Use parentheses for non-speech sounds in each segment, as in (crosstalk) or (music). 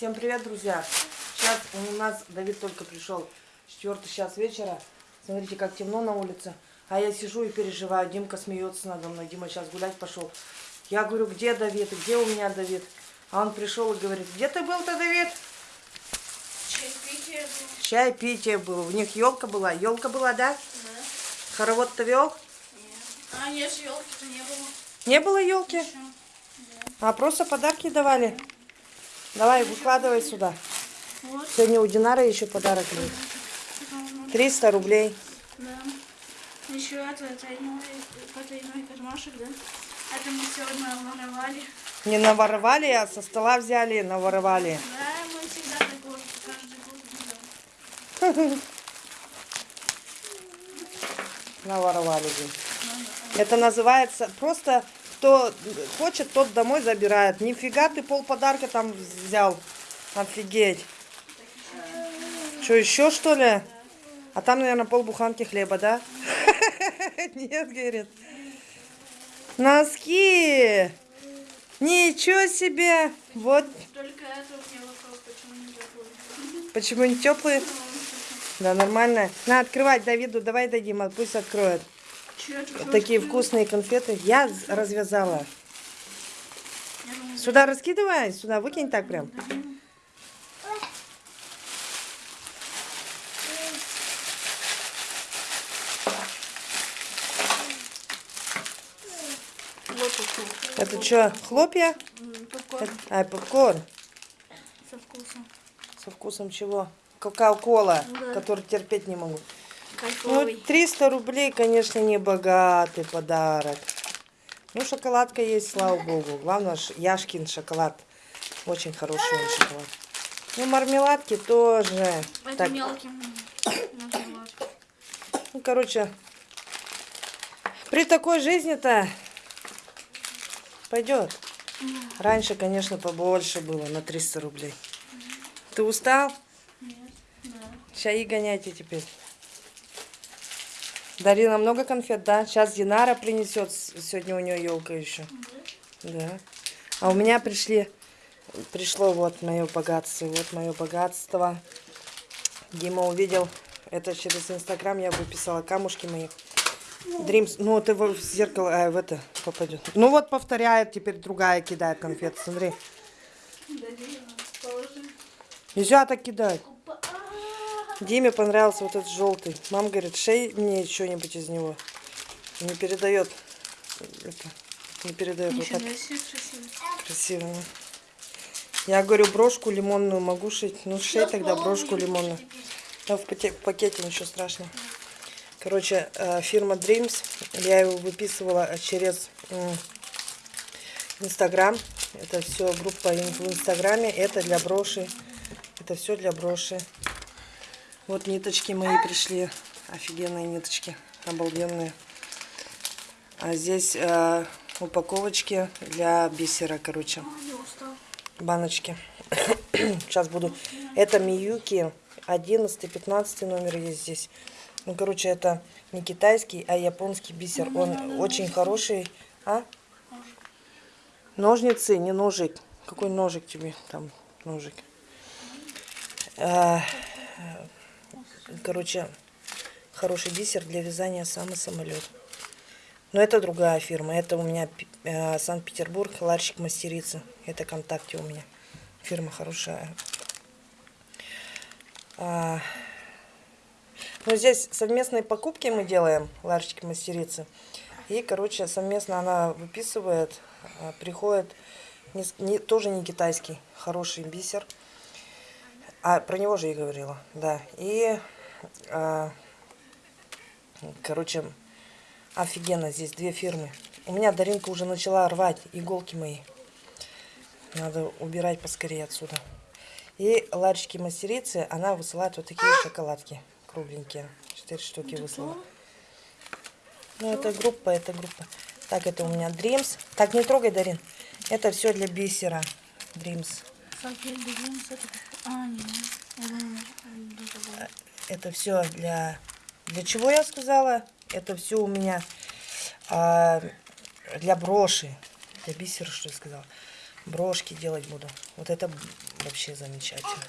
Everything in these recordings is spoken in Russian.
Всем привет, друзья! Сейчас у нас Давид только пришел. Четвертый час вечера. Смотрите, как темно на улице. А я сижу и переживаю. Димка смеется надо мной. Дима сейчас гулять пошел. Я говорю, где Давид? Где у меня Давид? А он пришел и говорит, где ты был-то, Давид? Чайпитие было. Чай питие было. У них елка была. Елка была, да? Да. Хоровод-то вел? Нет. А, нет, елки-то не было. Не было елки? Еще. А просто подарки давали. Давай, выкладывай сюда. Вот. Сегодня у Динары еще подарок будет. Потом, 300 рублей. Да. Еще это потайной кармашек, да? Это мы сегодня воровали. Не наворовали, а со стола взяли, наворовали. Да, мы всегда такое каждый год делаем. (laughs) Наворовали. блин. Это называется просто кто хочет, тот домой забирает. Нифига ты пол подарка там взял. Офигеть. Что, еще что ли? А там, наверное, пол буханки хлеба, да? (laughs) Нет, говорит. Носки! Ничего себе! Вот Только это у меня вопрос, почему не такой. почему не теплые. Да, нормально. На, открывать Давиду, давай дадим, а пусть откроет. Такие вкусные конфеты. Я развязала. Сюда раскидывай, сюда выкинь так прям. Это что, хлопья? Попкорн Это- а, попкорн. со вкусом. Со вкусом чего? Кока-кола, Да. который терпеть не могу. Ну, Кайфовый. 300 рублей, конечно, не богатый подарок. Ну, шоколадка есть, слава богу. Главное, Яшкин шоколад. Очень хороший он шоколад. Ну, мармеладки тоже. Это Так, мелким. Ну, короче, при такой жизни-то пойдет. Раньше, конечно, побольше было, на 300 рублей. Ты устал? Нет, да. Чаи гоняйте теперь. Дарина много конфет, да? Сейчас Динара принесет. Сегодня у нее елка еще. Да. А у меня пришли, пришло вот мое богатство. Вот мое богатство. Дима увидел. Это через Инстаграм я выписала камушки мои. Дримс. Ну, вот его в зеркало, а, в это попадет. Ну вот повторяет, теперь другая кидает конфеты. Смотри. Дарина, положи. Нельзя так кидать. Диме понравился вот этот желтый. Мама говорит, шей мне что-нибудь из него. Не передает. Это, не передает вот Ничего так себе, красиво. красиво. ну. Я говорю, брошку лимонную могу шить. Ну, шей тогда брошку лимонную. Да, в паке- в пакете ничего страшного. Короче, э, фирма Dreams. Я его выписывала через Инстаграм. Это все группа в Инстаграме. Это для броши. Это все для броши. Вот ниточки мои пришли. Офигенные ниточки. Обалденные. А здесь э, упаковочки для бисера, короче. А. Баночки. (coughs) Сейчас буду. Это Миюки. 11-15 номер есть здесь. Ну, короче, это не китайский, а японский бисер. Он очень хороший. А? Ножницы, не ножик. Какой ножик тебе там? Ножик. А, Короче, хороший бисер для вязания самый самолет. Но это другая фирма. Это у меня э, Санкт-Петербург, ларчик мастерицы. Это ВКонтакте у меня. Фирма хорошая. А, ну, здесь совместные покупки мы делаем, ларчики мастерицы. И, короче, совместно она выписывает, а, приходит, не не- тоже не китайский, хороший бисер. А, про него же и говорила, да. И, а, короче, офигенно, здесь две фирмы. У меня Даринка уже начала рвать иголки мои. Надо убирать поскорее отсюда. И ларчики мастерицы, она высылает вот такие шоколадки кругленькие. Четыре штуки выслала. Ну, это группа, это группа. Так, это у меня Dreams. Так, не трогай, Дарин. Это все для бисера. Dreams. Этой- А. Это все для... Для чего я сказала? Это все у меня а, для броши. Для бисера, что я сказала. Брошки делать буду. Вот это вообще замечательно.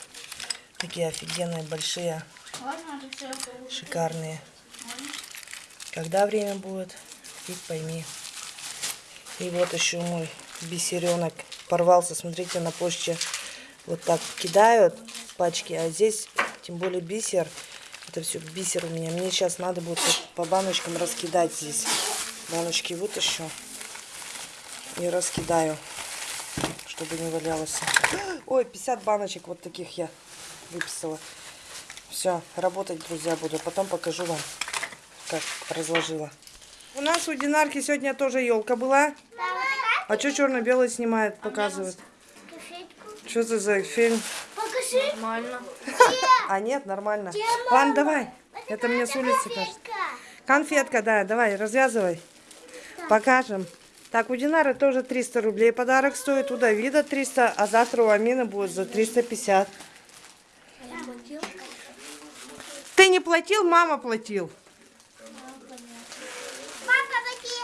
Такие офигенные, большие, шикарные. Когда время будет, фиг пойми. И вот еще мой бисеренок порвался. Смотрите, на почте вот так кидают пачки, а здесь, тем более бисер, это все бисер у меня. Мне сейчас надо будет по баночкам раскидать здесь. Баночки вытащу и раскидаю, чтобы не валялось. Ой, 50 баночек вот таких я выписала. Все, работать, друзья, буду. Потом покажу вам, как разложила. У нас у Динарки сегодня тоже елка была. А что черно-белый снимает, показывает? Что это за фильм? Покажи. Нормально. А нет, нормально. Ладно, давай. Это мне с улицы кажется. Конфетка, да, давай, развязывай. Покажем. Так, у Динары тоже 300 рублей подарок стоит, у Давида 300, а завтра у Амины будет за 350. Ты не платил, мама платил. Какие?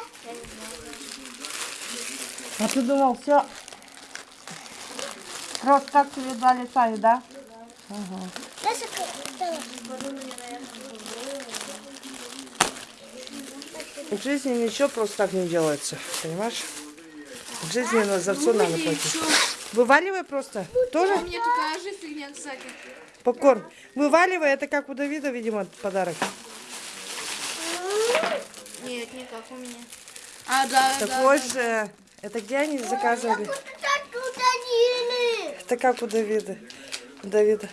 А ты думал, все. Просто так тебе дали сами, да? В жизни ничего просто так не делается, понимаешь? В жизни на за все надо платить. Вываливай просто. Тоже? У меня такая же фигня, кстати. Попкорн. Вываливай, это как у Давида, видимо, подарок. Нет, не как у меня. А, да, да. Такой же. Это где они заказывали? Это как у Давида. У Давида.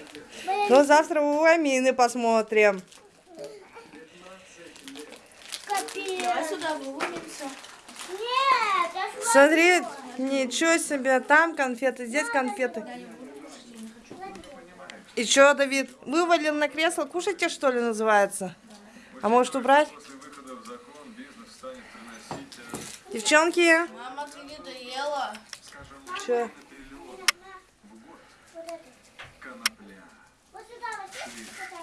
Ну, завтра у Амины посмотрим. Капец. Давай сюда выломимся. Нет, я. Смотри, ничего себе, там конфеты, здесь конфеты. И что, Давид, вывалил на кресло, кушайте, что ли, называется? А может убрать? Девчонки, Мама, ты не доела. что? Вот сюда, вот сюда.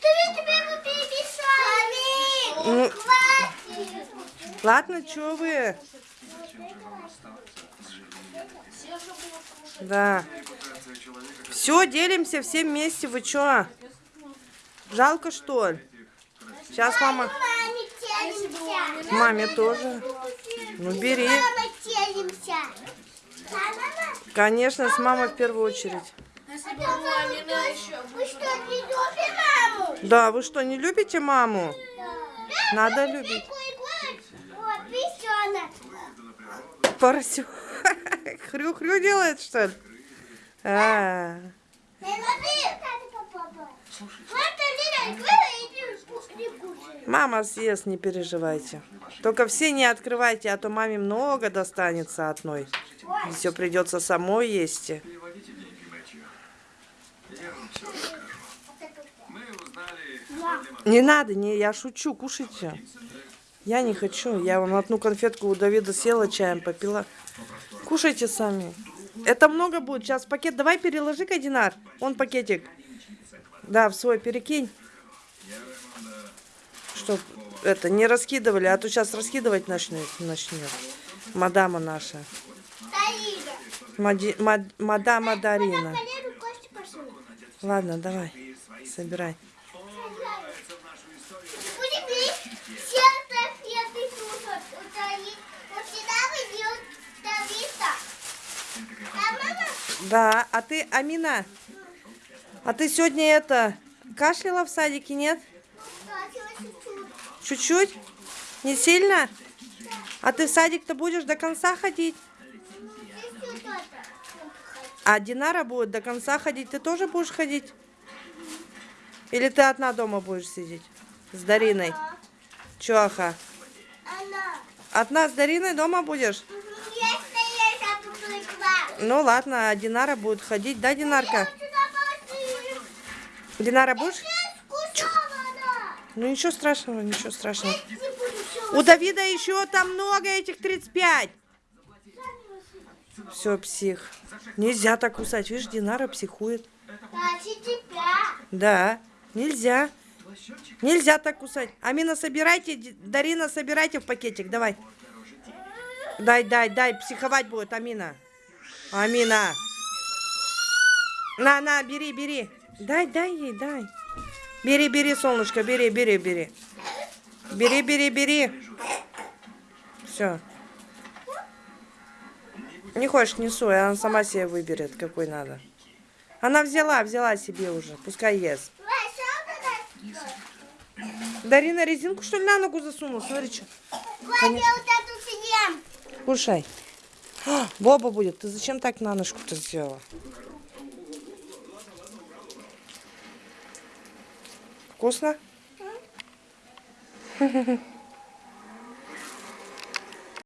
Ты ведь тебе его перемешал. Ну, Хватит. ладно, что вы? Да. Все, делимся все вместе, вы что? Жалко, что ли? Сейчас мама... Маме тоже. Ну, бери. Мама телимся. Да, мама? Конечно, с мамой в первую очередь. Если. Вы что, не любите маму? Да, вы что, не любите маму? Надо любить. Поросю. (laughs) Хрю-хрю делает, что ли? А, Не люби. Мама съест, не переживайте. Только все не открывайте, а то маме много достанется одной. Все придется самой есть. Не надо, не, я шучу, кушайте. Я не хочу. Я вам одну конфетку у Давида съела, чаем попила. Кушайте сами. Это много будет. Сейчас пакет. Давай переложи-ка, Динар. Он пакетик. Да, в свой перекинь. Чтоб это не раскидывали, а то сейчас раскидывать начнет. начнет. Мадама наша. Мади- мад- мадама Дарина. Ладно, давай. Собирай. А? Да, а ты, Амина, а ты сегодня это, кашляла в садике, нет? Да, чуть-чуть. Не сильно? А ты в садик-то будешь до конца ходить? А Динара будет до конца ходить, ты тоже будешь ходить? Или ты одна дома будешь сидеть? С Дариной? Она. Одна с Дариной дома будешь? Ну ладно, а Динара будет ходить, да, Динарка? Динара будешь? Ну ничего страшного, ничего страшного. У Давида еще там много этих 35. Все, псих. Нельзя так кусать. Видишь, Динара психует. Да, нельзя. Нельзя так кусать. Амина, собирайте. Дарина, собирайте в пакетик. Давай. Дай, дай, дай. Психовать будет, Амина. Амина. На, на, бери, бери. Дай, дай ей, дай. Бери, бери, солнышко, бери, бери, бери. Бери, бери, бери. Все. Не хочешь, не суй, она сама себе выберет, какой надо. Она взяла, взяла себе уже, пускай ест. Дарина резинку, что ли, на ногу засунула? Смотри, что. Съем. Кушай. А, Боба будет. Ты зачем так на ножку-то сделала? Вкусно? (laughs)